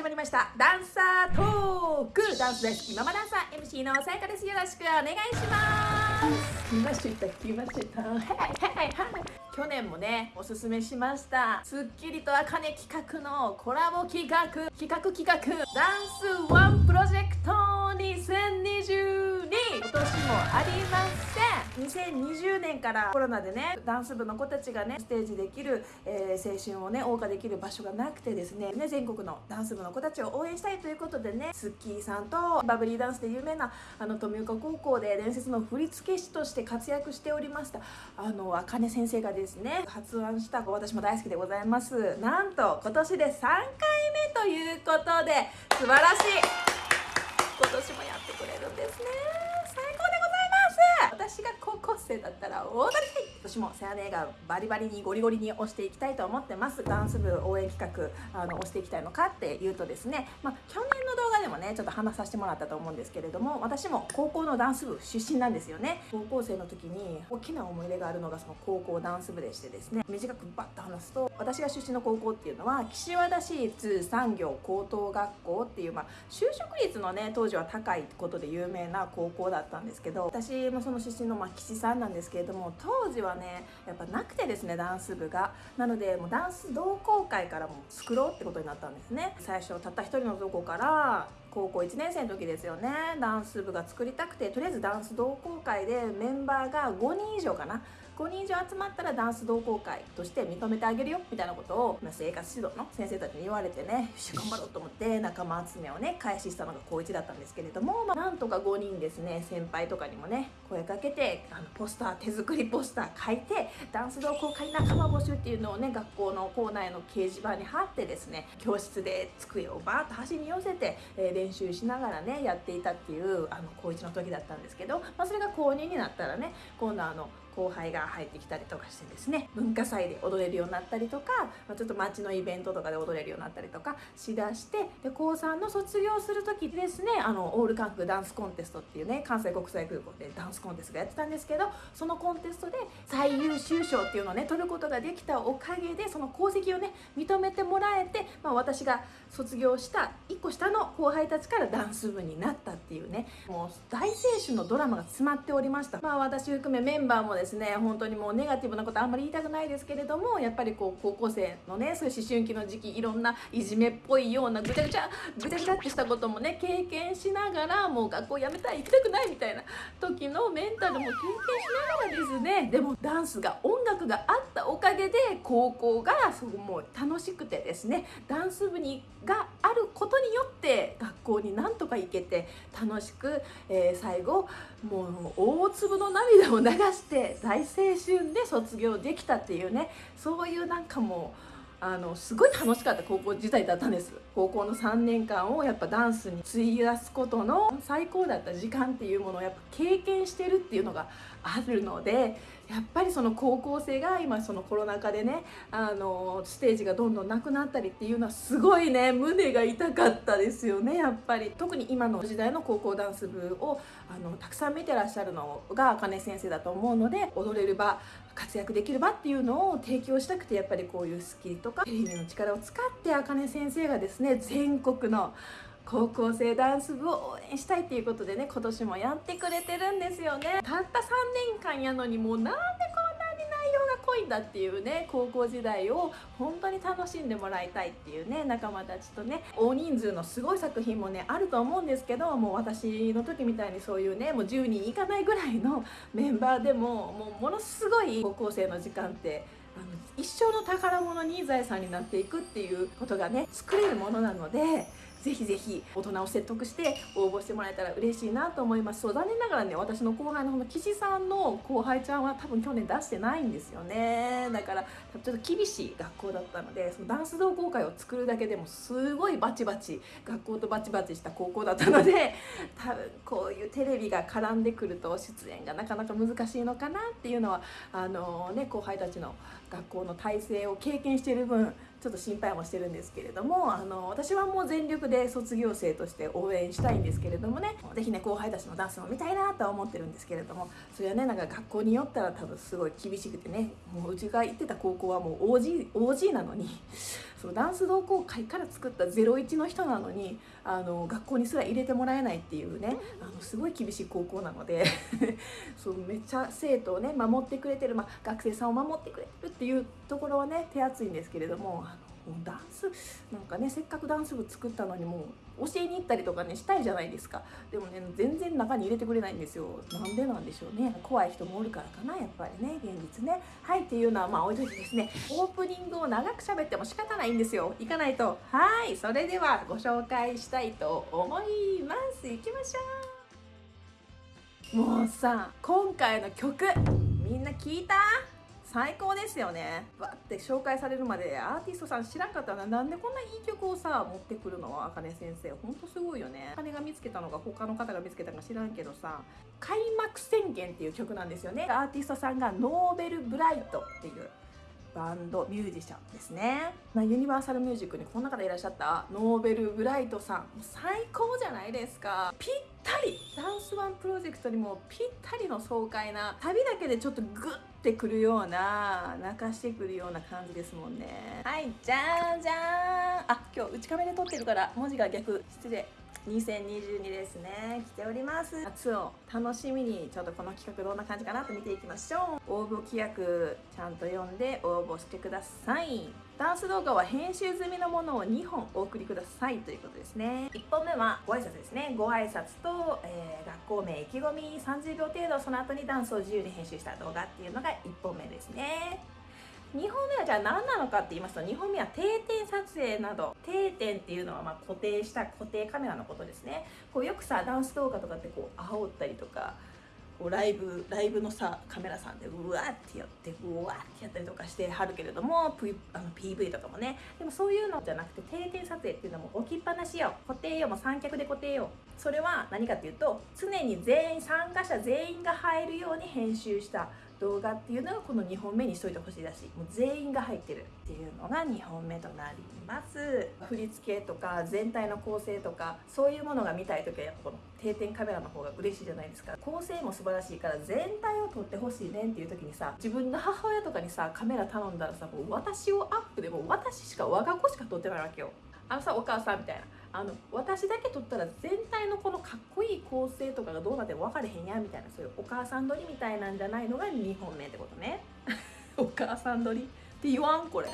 始まりました。ダンサートーク。ダンス大好きママダンサー。MC のさやかです。よろしくお願いします。来ました来ました。はいはいはい去年もねおすすめしました。スッキリとあかね企画のコラボ企画。企画企画。ダンスワンプロジェクト2020年もありません。2020年からコロナでねダンス部の子たちがねステージできる、えー、青春をね謳歌できる場所がなくてですねね全国のダンス部の子たちを応援したいということでねスッキーさんとバブリーダンスで有名なあの富岡高校で伝説の振付師として活躍しておりましたあのあかね先生がですね発案した私も大好きでございます。なんと今年で3回目ということで素晴らしい。今年もやってくれるんですね最高でございます私が高校生だったら大当たりたい私もセアネがバリバリにゴリゴリに押していきたいと思ってます。ダンス部応援企画あの押していきたいのかっていうとですね、まあ、去年の動画でもねちょっと話させてもらったと思うんですけれども私も高校のダンス部出身なんですよね。高校生の時に大きな思い出があるのがその高校ダンス部でしてですね短くバッと話すと私が出身の高校っていうのは岸和田市立産業高等学校っていう、まあ、就職率のね当時は高いことで有名な高校だったんですけど私もその出身の、まあ、岸んなんですけれども当時はねやっぱなくてですねダンス部が。なのでもうダンス同好会からも作ろうってことになったんですね。最初たった一人のとこから高校1年生の時ですよね。ダンス部が作りたくてとりあえずダンス同好会でメンバーが5人以上かな。5人以上集まったらダンス同好会として認めてあげるよみたいなことをま生活指導の先生たちに言われてね。よし頑張ろうと思って仲間集めをね開始したのが高1だったんですけれども、まあ、なんとか5人ですね先輩とかにもね声かけてあのポスター手作りポスター書いてダンス同好会仲間募集っていうのをね学校の校内の掲示板に貼ってですね教室で机をバーッと端に寄せて、えー、練習しながらねやっていたっていうあの高1の時だったんですけど、まあ、それが高2になったらね今度あの後輩が入ってきたりとかしてですね文化祭で踊れるようになったりとか、まあ、ちょっと街のイベントとかで踊れるようになったりとかしだしてで高3の卒業する時ですねあのオール韓国ダンスコンテストっていうね関西国際空港でダンスコンテストがやってたんですけどそのコンテストで最優秀賞っていうのをね取ることができたおかげでその功績をね認めてもらえて、まあ、私が卒業した1個下の後輩たちからダンス部になったっていうねもう大青春のドラマが詰まっておりました。まあ私含めメンバーもですね本当にもうネガティブなことあんまり言いたくないですけれどもやっぱりこう高校生のねそういう思春期の時期いろんないじめっぽいようなぐちゃぐちゃぐちゃぐちゃってしたこともね経験しながらもう学校辞めたい行きたくないみたいな時のメンタルも経験しながらですねでもダンスが音楽があったおかげで高校がそうもう楽しくてですねダンス部にがあることによって学校になんとか行けて楽しく、えー、最後もう大粒の涙を流して大青春で卒業できたっていうねそういうなんかもうあのすごい楽しかった高校時代だったんです。高校の3年間をやっぱダンスに費やすことの最高だった時間っていうものをやっぱ経験してるっていうのがあるのでやっぱりその高校生が今そのコロナ禍でねあのステージがどんどんなくなったりっていうのはすごいね胸が痛かったですよねやっぱり。特に今の時代の高校ダンス部をあのたくさん見てらっしゃるのが茜先生だと思うので踊れる場活躍できる場っていうのを提供したくてやっぱりこういうスキルとかテレビの力を使って茜先生がですね全国の高校生ダンス部を応援したいっていうことでね今年もやってくれてるんですよね。たった3年間やのにもうなんでこんなに内容が濃いんだっていうね高校時代を本当に楽しんでもらいたいっていうね仲間たちとね大人数のすごい作品もねあると思うんですけどもう私の時みたいにそういうねもう10人いかないぐらいの メンバーでももうものすごい高校生の時間ってあの一生の宝物に財産になっていくっていうことがね作れるものなのでぜひぜひ大人を説得して応募してもらえたら嬉しいなと思います。そう残念ながらね私の後輩のの岸さんの後輩ちゃんは多分去年出してないんですよね。だからちょっと厳しい学校だったのでそのダンス同好会を作るだけでもすごいバチバチ学校とバチバチした高校だったので多分こういうテレビが絡んでくると出演がなかなか難しいのかなっていうのはあのね後輩たちの学校の体制を経験している分ちょっと心配もしてるんですけれどもあの私はもう全力で卒業生として応援したいんですけれどもね是非ね後輩たちのダンスも見たいなとは思ってるんですけれどもそれはねなんか学校によったら多分すごい厳しくてねもううちが行ってた高校はもう OG, OG なのに そのダンス同好会から作った01の人なのにあの学校にすら入れてもらえないっていうねあのすごい厳しい高校なので そうめっちゃ生徒をね守ってくれてる、まあ、学生さんを守ってくれるってていうところはね手厚いんですけれどもあのダンスなんかねせっかくダンス部作ったのにもう教えに行ったりとかねしたいじゃないですか。でもね全然中に入れてくれないんですよ。なんでなんでしょうね。怖い人もおるからかなやっぱりね現実ね。はいっていうのはまあ置いといてですねオープニングを長く喋っても仕方ないんですよ。行かないと。はいそれではご紹介したいと思います。行きましょう。もうさ今回の曲みんな聞いた？最高ですよね。わって紹介されるまでアーティストさん知らんかったらなんでこんないい曲をさ持ってくるの？あかね先生。ほんとすごいよね。金が見つけたのが他の方が見つけたのか知らんけどさ。開幕宣言っていう曲なんですよね。アーティストさんが Novelbright っていうバンドミュージシャンですね、まあ、ユニバーサルミュージックにこんな方いらっしゃった？ Novelbright さん。最高じゃないですか。ぴったりダンスワンプロジェクトにもぴったりの爽快な旅だけでちょっとグッてくるような泣かしてくるような感じですもんね。はいじゃんじゃん。あ今日内カメで撮ってるから文字が逆。失礼。2022ですね。来ております。夏を楽しみにちょっとこの企画どんな感じかなと見ていきましょう。応募規約ちゃんと読んで応募してください。ダンス動画は編集済みのものを2本お送りください。ということですね。1本目はご挨拶ですね。ご挨拶と、えー、学校名意気込み30秒程度その後にダンスを自由に編集した動画っていうのが1本目ですね。2本目はじゃあ何なのかって言いますと2本目は定点撮影など定点っていうのはま固定した固定カメラのことですね。こうよくさダンス動画とかってこう煽ったりとかこうライブライブのさカメラさんでうわってやってうわってやったりとかしてはるけれどもあの PV とかもね。でもそういうのじゃなくて定点撮影っていうのも置きっぱなしよ固定よも三脚で固定よそれは何かっていうと常に全員参加者全員が入るように編集した。動画っていうのがこの2本目にしといてほしいだしもう全員が入ってるっていうのが2本目となります。振り付けとか全体の構成とかそういうものが見たい時はやっぱこの定点カメラの方が嬉しいじゃないですか。構成も素晴らしいから全体を撮ってほしいねっていう時にさ自分の母親とかにさカメラ頼んだらさもう私をアップでもう私しか我が子しか撮ってないわけよ。あのさお母さんみたいな。あの私だけ撮ったら全体のこのかっこいい構成とかがどうなっても分かれへんやみたいなそういうお母さん撮りみたいなんじゃないのが2本目ってことね。お母さん撮りって言わんこれ。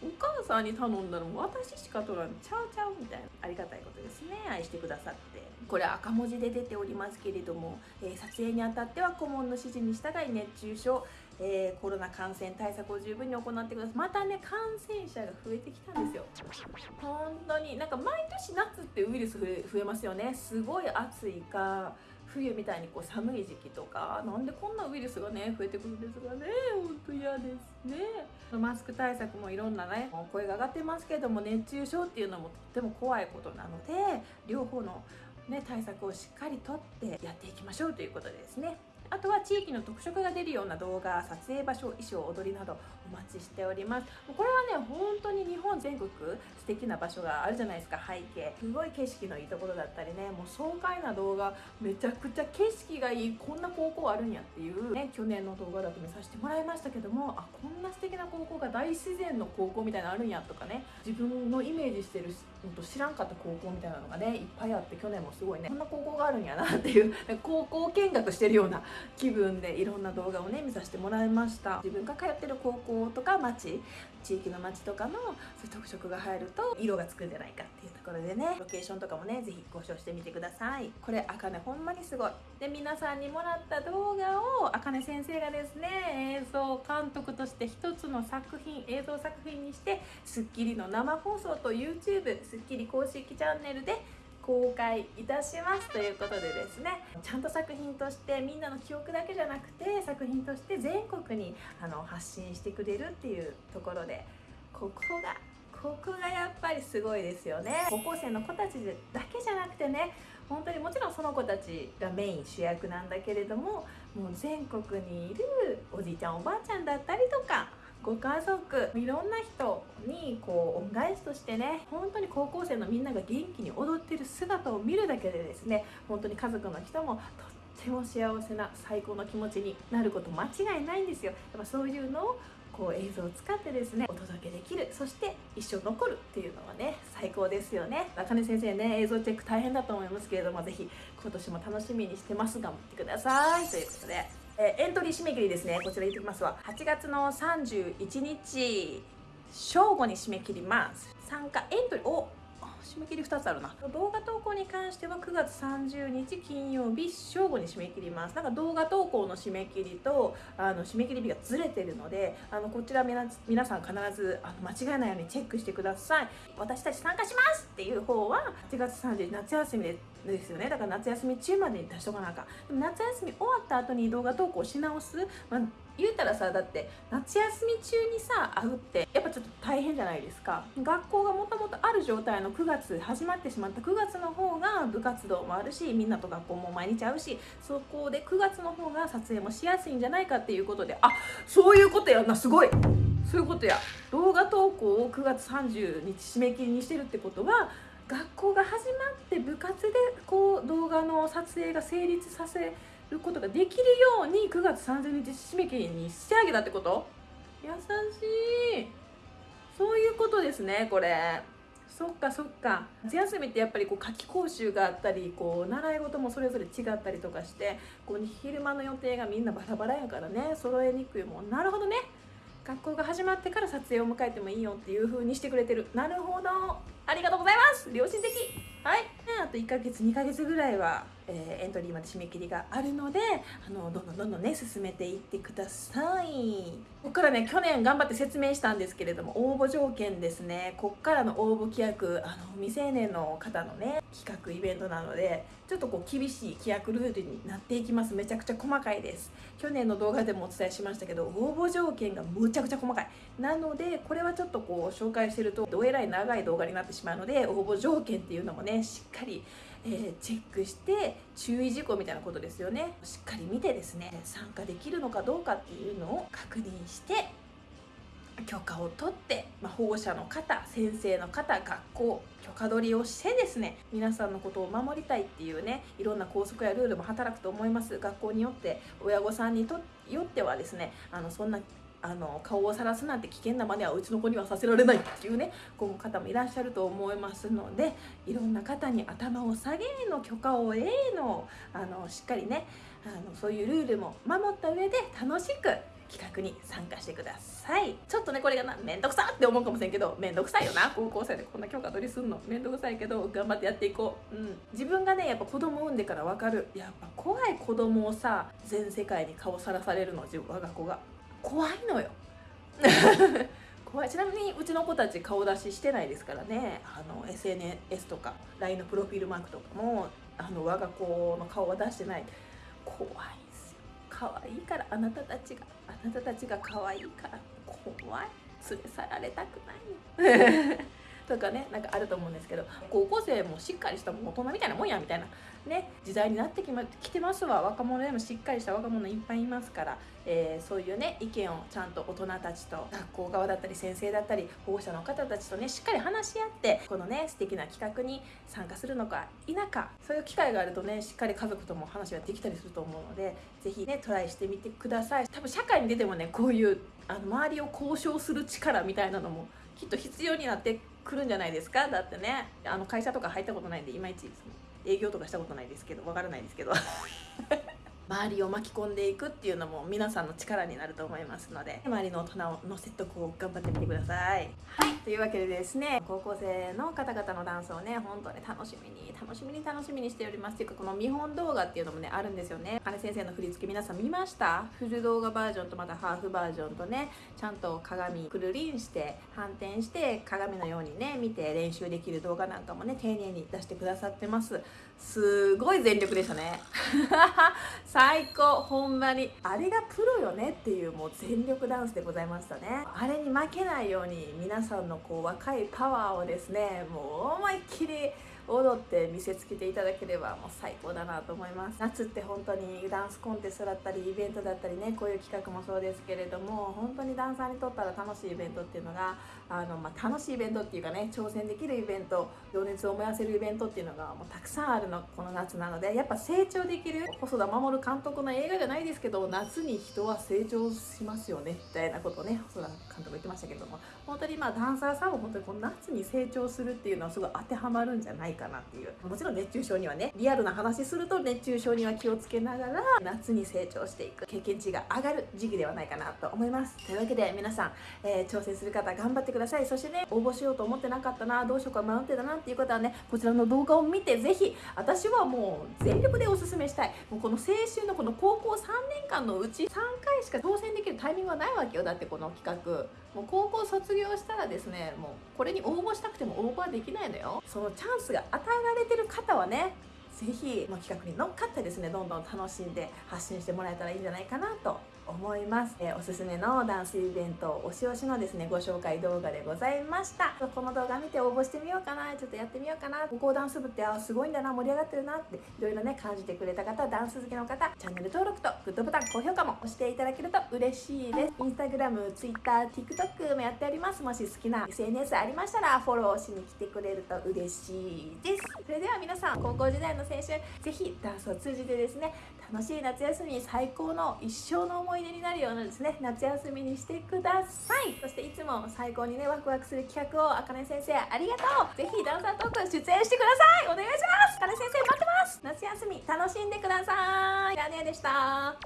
お母さんに頼んだら私しか撮らん。ちゃうちゃうみたいな。ありがたいことですね。愛してくださって。これ赤文字で出ておりますけれども、えー、撮影にあたっては顧問の指示に従い熱中症えー、コロナ感染対策を十分に行ってください。またね感染者が増えてきたんですよ。本当になんか毎年夏ってウイルス増え増えますよね。すごい暑いか冬みたいにこう寒い時期とかなんでこんなウイルスがね増えてくるんですかね。本当嫌ですね。マスク対策もいろんなね声が上がってますけども熱中症っていうのもとっても怖いことなので両方のね、対策をしっかりとってやっていきましょうということですね。あとは地域の特色が出るような動画撮影場所衣装踊りなどお待ちしております。これはね本当に日本全国素敵な場所があるじゃないですか。背景すごい景色のいいところだったりね。もう爽快な動画めちゃくちゃ景色がいい。こんな高校あるんやっていうね去年の動画だと見させてもらいましたけどもあこんな素敵な高校が大自然の高校みたいなのあるんやとかね。自分のイメージしてると知らんかった高校みたいなのがねいっぱいあって去年もすごいねこんな高校があるんやなっていう高校見学してるような気分でいろんな動画をね見させてもらいました。自分が通ってる高校とか町地域の町とかのそういう特色が入ると色がつくんじゃないかっていうところでねロケーションとかもね是非ご視聴してみてください。これあかねほんまにすごい。で皆さんにもらった動画をあかね先生がですね映像監督として一つの作品映像作品にして『スッキリ』の生放送と YouTube『スッキリ』公式チャンネルで公開いたしますということでですねちゃんと作品としてみんなの記憶だけじゃなくて作品として全国にあの発信してくれるっていうところでここがここがやっぱりすごいですよね。高校生の子たちだけじゃなくてね本当にもちろんその子たちがメイン主役なんだけれどももう全国にいるおじいちゃんおばあちゃんだったりとかご家族いろんな人にこう恩返しとしてね本当に高校生のみんなが元気に踊ってる姿を見るだけでですね本当に家族の人もとっても幸せな最高の気持ちになること間違いないんですよ。やっぱそういうのをこう映像を使ってですねお届けできるそして一生残るっていうのはね最高ですよね。中根先生ね映像チェック大変だと思いますけれども是非今年も楽しみにしてます。頑張ってください。ということで、えー、エントリー締め切りですね。こちら言ってきますわ。8月の31日正午に締め切ります。参加エントリーを締め切り2つあるな。動画投稿に関しては9月30日金曜日正午に締め切ります。なんか動画投稿の締め切りとあの締め切り日がずれてるのであのこちら皆さん必ずあの間違えないようにチェックしてください。私たち参加しますっていう方は8月30日夏休みでですよね。だから夏休み中までに出しとかなあかん。でも夏休み終わった後に動画投稿し直す、まあ言うたらさだって夏休み中にさ会うってやっぱちょっと大変じゃないですか。学校がもともとある状態の9月始まってしまった9月の方が部活動もあるしみんなと学校も毎日会うしそこで9月の方が撮影もしやすいんじゃないかっていうことであそういうことやんなすごい。そういうことや。動画投稿を9月30日締め切りにしてるってことは学校が始まって部活でこう動画の撮影が成立させることができるように9月30日締め切りにしてあげたってこと？優しい。そういうことですねこれ。そっかそっか。夏休みってやっぱりこう夏期講習があったりこう習い事もそれぞれ違ったりとかしてこう昼間の予定がみんなバラバラやからね揃えにくいもん。なるほどね。学校が始まってから撮影を迎えてもいいよっていう風にしてくれてる。なるほど。ありがとうございます。良心的。はい。あと1ヶ月2ヶ月ぐらいはえー、エントリーまで締め切りがあるのであのどんどんどんどんね進めていってください。ここからね去年頑張って説明したんですけれども応募条件ですね。こっからの応募規約あの未成年の方のね企画イベントなのでちょっとこう厳しい規約ルールになっていきます。めちゃくちゃ細かいです。去年の動画でもお伝えしましたけど応募条件がむちゃくちゃ細かい。なのでこれはちょっとこう紹介してるとどえらい長い動画になってしまうので応募条件っていうのもねしっかりえー、チェックして注意事項みたいなことですよね。しっかり見てですね参加できるのかどうかっていうのを確認して許可を取って、まあ、保護者の方先生の方学校許可取りをしてですね皆さんのことを守りたいっていうねいろんな校則やルールも働くと思います。学校によって親御さんによってはですねあのそんなあの顔をさらすなんて危険な真似はうちの子にはさせられないっていうねこの方もいらっしゃると思いますのでいろんな方に頭を下げの許可を得のあのしっかりねあのそういうルールも守った上で楽しく企画に参加してください。ちょっとねこれがなめんどくさって思うかもしれんけどめんどくさいよな。高校生でこんな許可取りすんの。めんどくさいけど頑張ってやっていこう、うん、自分がねやっぱ子供産んでから分かる。やっぱ怖い子供をさ全世界に顔さらされるの自分我が子が。怖いのよ。怖い。ちなみにうちの子たち顔出ししてないですからね。あの SNS とか LINE のプロフィールマークとかもあの我が子の顔は出してない。怖いですよ。可愛いからあなたたちがあなたたちが可愛いから怖い。連れ去られたくない。とかねなんかあると思うんですけど高校生もしっかりした大人みたいなもんやみたいなね時代になってき,、ま、来てますわ。若者でもしっかりした若者いっぱいいますから、えー、そういうね意見をちゃんと大人たちと学校側だったり先生だったり保護者の方たちとねしっかり話し合ってこのね素敵な企画に参加するのか否かそういう機会があるとねしっかり家族とも話ができたりすると思うので是非ねトライしてみてください。多分社会に出てもねこういうあの周りを交渉する力みたいなのもきっと必要になってくるんじゃないですか？だってねあの会社とか入ったことないんでいまいち営業とかしたことないですけどわからないですけど。周りを巻き込んでいくっていうのも皆さんの力になると思いますので周りの大人の説得を頑張ってみてください。はい。というわけでですね高校生の方々のダンスをね本当に楽しみに楽しみに楽しみにしておりますっていうかこの見本動画っていうのもねあるんですよね。金先生の振り付け皆さん見ました？フル動画バージョンとまたハーフバージョンとねちゃんと鏡くるりんして反転して鏡のようにね見て練習できる動画なんかもね丁寧に出してくださってますすごい全力でしたね。最高ほんまに。あれがプロよねっていうもう全力ダンスでございましたね。あれに負けないように皆さんのこう若いパワーをですねもう思いっきり踊って見せつけていただければもう最高だなと思います。夏って本当にダンスコンテストだったりイベントだったりねこういう企画もそうですけれども本当にダンサーにとったら楽しいイベントっていうのがあの、まあ、楽しいイベントっていうかね挑戦できるイベント情熱を燃やせるイベントっていうのがもうたくさんあるのこの夏なのでやっぱ成長できる細田守監督の映画じゃないですけど夏に人は成長しますよねみたいなことをね細田監督言ってましたけども本当にまあダンサーさんも本当にこの夏に成長するっていうのはすごい当てはまるんじゃないかかなっていう。もちろん熱中症にはねリアルな話すると熱中症には気をつけながら夏に成長していく。経験値が上がる時期ではないかなと思います。というわけで皆さん、えー、挑戦する方頑張ってください。そしてね応募しようと思ってなかったなどうしようか迷ってたなっていう方はねこちらの動画を見てぜひ私はもう全力でおすすめしたい。もうこの青春のこの高校3年間のうち3回しか挑戦できるタイミングはないわけよ。だってこの企画。もう高校卒業したらですねもうこれに応募したくても応募はできないのよ。そのチャンスが与えられてる方はね是非、ま企画に乗っかってですねどんどん楽しんで発信してもらえたらいいんじゃないかなと思います、え、おすすめのダンスイベント推し推しのですねご紹介動画でございました。この動画見て応募してみようかな。ちょっとやってみようかな。高校ダンス部ってあすごいんだな盛り上がってるなっていろいろね感じてくれた方ダンス好きの方チャンネル登録とグッドボタン高評価も押していただけると嬉しいです。インスタグラム、ツイッター、TikTok もやっております。もし好きな SNS ありましたらフォローしに来てくれると嬉しいです。それでは皆さん高校時代の青春ぜひダンスを通じてですね楽しい夏休み最高の一生の思い出になるようなですね。夏休みにしてください。そしていつも最高にねワクワクする企画をあかね先生ありがとう。ぜひダンサートーク出演してください。お願いします。あかね先生待ってます。夏休み楽しんでください。ラネでした